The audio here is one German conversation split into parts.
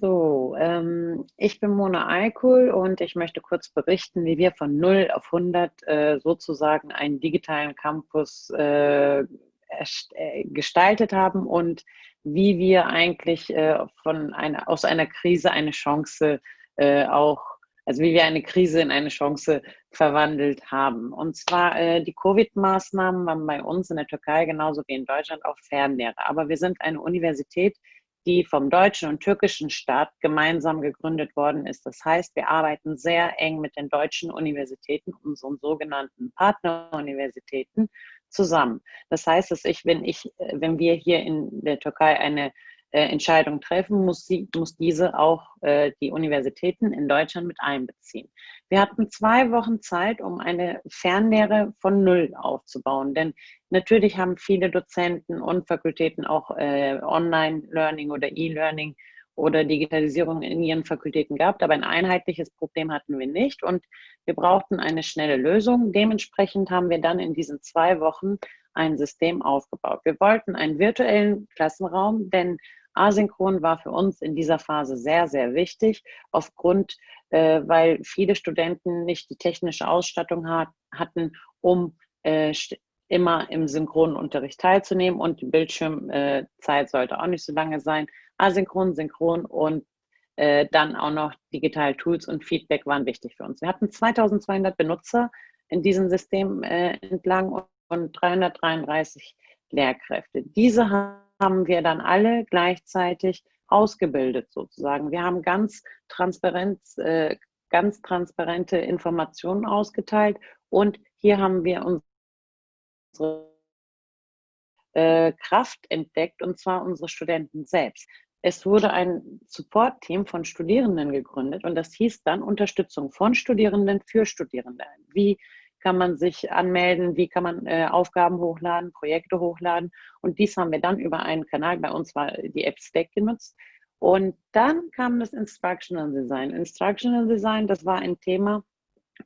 So, ähm, ich bin Mona Eikul und ich möchte kurz berichten, wie wir von 0 auf 100 äh, sozusagen einen digitalen Campus äh, äh, gestaltet haben und wie wir eigentlich äh, von einer, aus einer Krise eine Chance äh, auch, also wie wir eine Krise in eine Chance verwandelt haben. Und zwar äh, die Covid-Maßnahmen waren bei uns in der Türkei genauso wie in Deutschland auch Fernlehre. Aber wir sind eine Universität, die vom deutschen und türkischen Staat gemeinsam gegründet worden ist. Das heißt, wir arbeiten sehr eng mit den deutschen Universitäten, unseren sogenannten Partneruniversitäten, zusammen. Das heißt, dass ich, wenn ich, wenn wir hier in der Türkei eine äh, treffen, muss, sie, muss diese auch äh, die Universitäten in Deutschland mit einbeziehen. Wir hatten zwei Wochen Zeit, um eine Fernlehre von Null aufzubauen, denn natürlich haben viele Dozenten und Fakultäten auch äh, Online-Learning oder E-Learning oder Digitalisierung in ihren Fakultäten gehabt, aber ein einheitliches Problem hatten wir nicht und wir brauchten eine schnelle Lösung. Dementsprechend haben wir dann in diesen zwei Wochen ein System aufgebaut. Wir wollten einen virtuellen Klassenraum, denn Asynchron war für uns in dieser Phase sehr, sehr wichtig, aufgrund, äh, weil viele Studenten nicht die technische Ausstattung hat, hatten, um äh, immer im synchronen Unterricht teilzunehmen und die Bildschirmzeit äh, sollte auch nicht so lange sein. Asynchron, synchron und äh, dann auch noch digitale Tools und Feedback waren wichtig für uns. Wir hatten 2200 Benutzer in diesem System äh, entlang und 333 Lehrkräfte. Diese haben haben wir dann alle gleichzeitig ausgebildet sozusagen. Wir haben ganz transparent, äh, ganz transparente Informationen ausgeteilt und hier haben wir unsere äh, Kraft entdeckt und zwar unsere Studenten selbst. Es wurde ein Support-Team von Studierenden gegründet und das hieß dann Unterstützung von Studierenden für Studierende. Wie kann man sich anmelden, wie kann man äh, Aufgaben hochladen, Projekte hochladen. Und dies haben wir dann über einen Kanal, bei uns war die App Stack genutzt. Und dann kam das Instructional Design. Instructional Design, das war ein Thema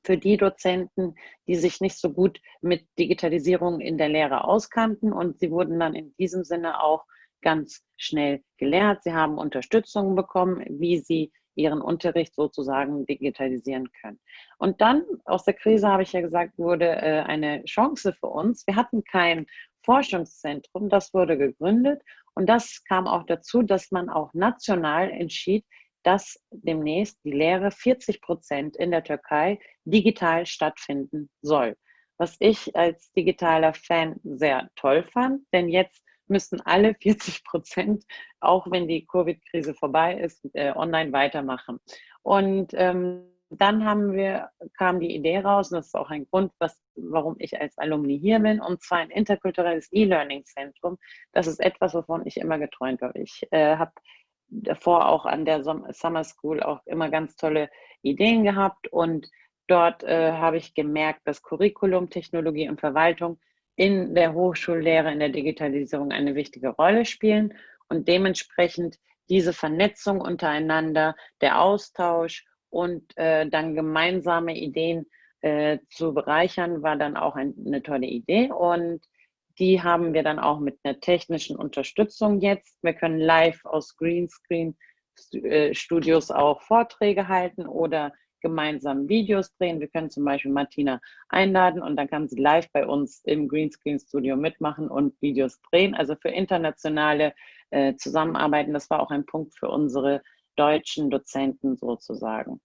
für die Dozenten, die sich nicht so gut mit Digitalisierung in der Lehre auskannten. Und sie wurden dann in diesem Sinne auch ganz schnell gelehrt. Sie haben Unterstützung bekommen, wie sie ihren Unterricht sozusagen digitalisieren können. Und dann aus der Krise, habe ich ja gesagt, wurde äh, eine Chance für uns. Wir hatten kein Forschungszentrum, das wurde gegründet und das kam auch dazu, dass man auch national entschied, dass demnächst die Lehre 40 Prozent in der Türkei digital stattfinden soll. Was ich als digitaler Fan sehr toll fand, denn jetzt müssen alle 40 Prozent, auch wenn die Covid-Krise vorbei ist, äh, online weitermachen. Und ähm, dann haben wir, kam die Idee raus, und das ist auch ein Grund, was, warum ich als Alumni hier bin, und zwar ein interkulturelles E-Learning-Zentrum. Das ist etwas, wovon ich immer geträumt habe. Ich äh, habe davor auch an der Summer School auch immer ganz tolle Ideen gehabt und dort äh, habe ich gemerkt, dass Curriculum, Technologie und Verwaltung in der Hochschullehre, in der Digitalisierung eine wichtige Rolle spielen und dementsprechend diese Vernetzung untereinander, der Austausch und äh, dann gemeinsame Ideen äh, zu bereichern, war dann auch ein, eine tolle Idee und die haben wir dann auch mit einer technischen Unterstützung jetzt. Wir können live aus Greenscreen äh, Studios auch Vorträge halten oder gemeinsam Videos drehen. Wir können zum Beispiel Martina einladen und dann kann sie live bei uns im Greenscreen Studio mitmachen und Videos drehen. Also für internationale äh, Zusammenarbeiten, das war auch ein Punkt für unsere deutschen Dozenten sozusagen.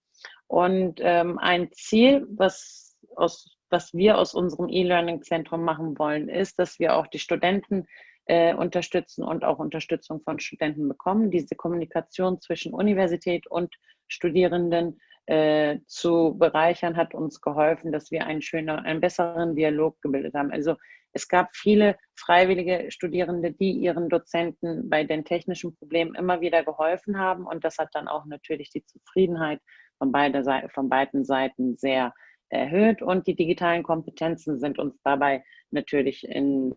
Und ähm, ein Ziel, was, aus, was wir aus unserem E-Learning-Zentrum machen wollen, ist, dass wir auch die Studenten äh, unterstützen und auch Unterstützung von Studenten bekommen. Diese Kommunikation zwischen Universität und Studierenden äh, zu bereichern, hat uns geholfen, dass wir einen schöner, einen besseren Dialog gebildet haben. Also es gab viele freiwillige Studierende, die ihren Dozenten bei den technischen Problemen immer wieder geholfen haben und das hat dann auch natürlich die Zufriedenheit von, beide, von beiden Seiten sehr erhöht und die digitalen Kompetenzen sind uns dabei natürlich ins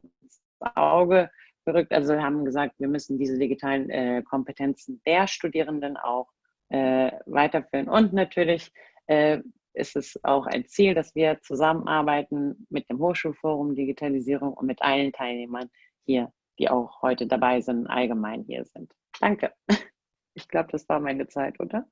Auge gerückt. Also wir haben gesagt, wir müssen diese digitalen äh, Kompetenzen der Studierenden auch äh, weiterführen. Und natürlich äh, ist es auch ein Ziel, dass wir zusammenarbeiten mit dem Hochschulforum Digitalisierung und mit allen Teilnehmern hier, die auch heute dabei sind, allgemein hier sind. Danke. Ich glaube, das war meine Zeit, oder?